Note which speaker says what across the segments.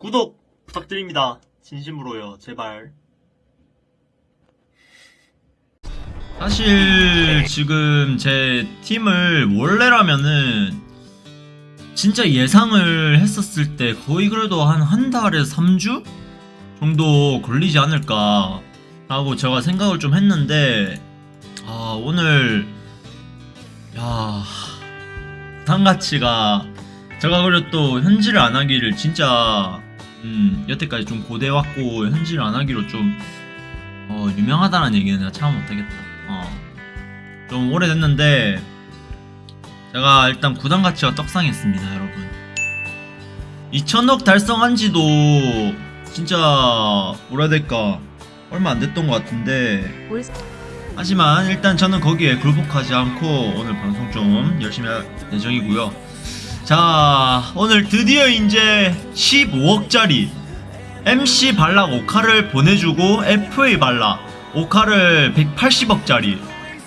Speaker 1: 구독 부탁드립니다. 진심으로요. 제발.
Speaker 2: 사실 지금 제 팀을 원래라면은 진짜 예상을 했었을 때 거의 그래도 한 한 달에서 3주 정도 걸리지 않을까 라고 제가 생각을 좀 했는데 아 오늘 야 상가치가 제가 그래도 또 현질을 안 하기를 진짜 음 여태까지 좀 고대왔고 현질을 안 하기로 좀 어, 유명하다는 얘기는 내가 참 못하겠다. 어. 좀 오래됐는데, 제가 일단 구단 가치가 떡상했습니다, 여러분. 2천억 달성한 지도 진짜, 뭐라 될까, 얼마 안 됐던 것 같은데,
Speaker 3: 올
Speaker 2: 하지만 일단 저는 거기에 굴복하지 않고 오늘 방송 좀 열심히 할 예정이고요. 자, 오늘 드디어 이제 15억짜리 MC 발락 오카를 보내주고 FA 발락 오카를 180억짜리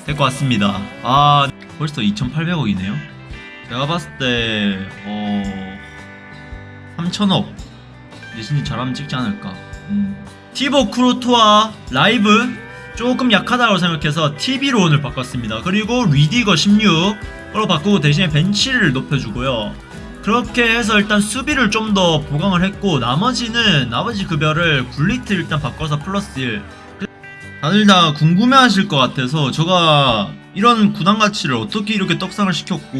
Speaker 2: 될것 같습니다. 아, 벌써 2,800억이네요. 제가 봤을 때, 어, 3,000억. 리신이 잘하면 찍지 않을까. 음. 티보 크루토와 라이브 조금 약하다고 생각해서 TV로 오늘 바꿨습니다. 그리고 리디거 16으로 바꾸고 대신에 벤치를 높여주고요. 그렇게 해서 일단 수비를 좀 더 보강을 했고 나머지는 나머지 급여를 굴리트 일단 바꿔서 플러스 1 다들 다 궁금해 하실 것 같아서 제가 이런 구단 가치를 어떻게 이렇게 떡상을 시켰고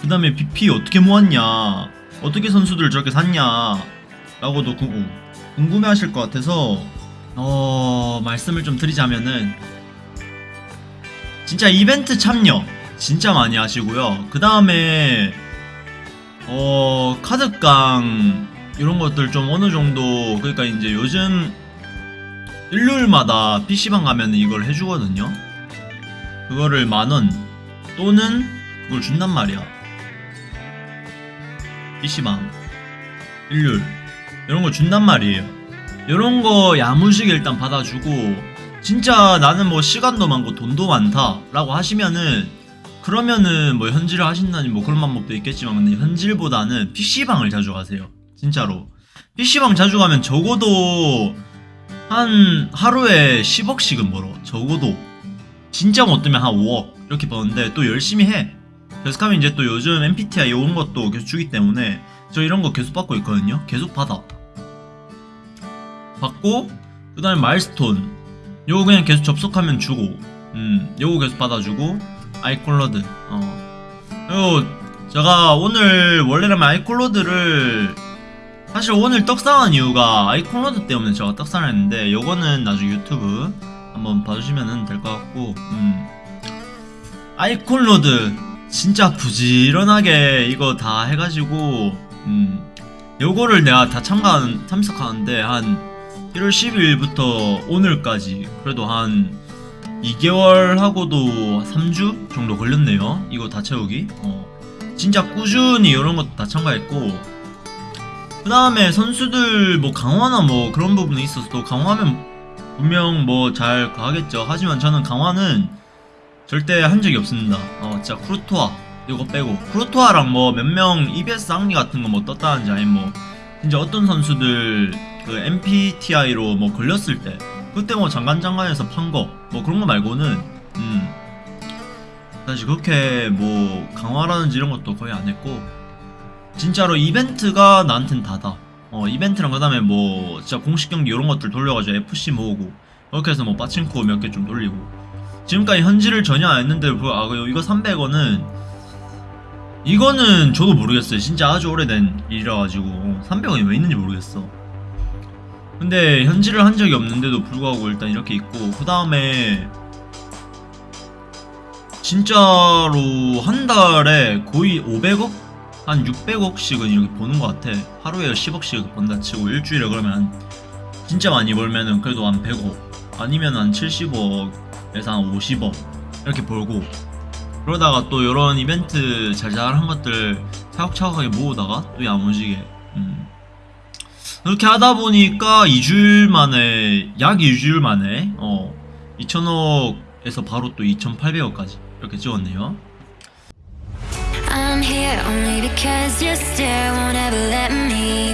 Speaker 2: 그 다음에 BP 어떻게 모았냐 어떻게 선수들을 저렇게 샀냐 라고도 궁- 궁금해 하실 것 같아서 어 말씀을 좀 드리자면은 진짜 이벤트 참여 진짜 많이 하시고요. 그 다음에 어 카드깡 이런 것들 좀 어느 정도 그러니까 이제 요즘 일요일마다 PC방 가면 이걸 해주거든요. 그거를 만원 또는 그걸 준단 말이야. PC방. 일요일. 이런 거 준단 말이에요 이런 거 야무지게 일단 받아주고 진짜 나는 뭐 시간도 많고 돈도 많다 라고 하시면은 그러면은 뭐 현질을 하신다니 뭐 그런 방법도 있겠지만 근데 현질보다는 PC방을 자주 가세요. 진짜로. PC방 자주 가면 적어도 한 하루에 10억씩은 벌어. 적어도. 진짜 못되면 한 5억 이렇게 버는데 또 열심히 해. 계속 하면 이제 또 요즘 MPTI 오는 것도 계속 주기 때문에 저 이런 거 계속 받고 있거든요. 계속 받아 받고 그 다음에 마일스톤. 요거 그냥 계속 접속하면 주고 음 요거 계속 받아주고 아이콜로드. 어. 그리고 제가 오늘 원래라면 아이콜로드를 사실 오늘 떡상한 이유가 아이콜로드 때문에 제가 떡상을 했는데 요거는 나중에 유튜브 한번 봐주시면 될 것 같고 음. 아이콜로드 진짜 부지런하게 이거 다 해가지고 음. 요거를 내가 다 참가하는 참석하는데 한 1월 12일부터 오늘까지 그래도 한 2개월 하고도 3주 정도 걸렸네요. 이거 다 채우기. 어. 진짜 꾸준히 이런 것도 다 참가했고 그 다음에 선수들 뭐 강화나 뭐 그런 부분이 있어서 강화하면 분명 뭐 잘 가겠죠. 하지만 저는 강화는 절대 한 적이 없습니다. 어, 진짜 크루토아 이거 빼고 크루토아랑 뭐 몇 명 EBS 악리 같은 거 뭐 떴다는지 아니면 뭐 진짜 어떤 선수들 그 MPTI로 뭐 걸렸을 때 그때 뭐 장관장관에서 판 거 뭐 그런 거 말고는 음. 사실 그렇게 뭐 강화라든지 이런 것도 거의 안 했고 진짜로 이벤트가 나한텐 다다. 어 이벤트랑 그 다음에 뭐 진짜 공식 경기 이런 것들 돌려가지고 FC 모으고 그렇게 해서 뭐 빠친코 몇 개 좀 돌리고. 지금까지 현질을 전혀 안 했는데 그, 아 이거 300원은 이거는 저도 모르겠어요. 진짜 아주 오래된 일이라 가지고. 300원이 왜 있는지 모르겠어 근데 현질을 한 적이 없는데도 불구하고 일단 이렇게 있고 그 다음에 진짜로 한 달에 거의 500억? 한 600억씩은 이렇게 버는 것 같아 하루에 10억씩 번다 치고 일주일에 그러면 한 진짜 많이 벌면은 그래도 한 100억 아니면 한 70억에서 한 50억 이렇게 벌고 그러다가 또 이런 이벤트 잘잘한 것들 차곡차곡하게 모으다가 또 야무지게 음. 그렇게 하다 보니까 2주일 만에 약 2주일 만에 어 2천억에서 바로 또 2,800억까지 이렇게 찍었네요.
Speaker 4: I'm here only because your stare won't ever let me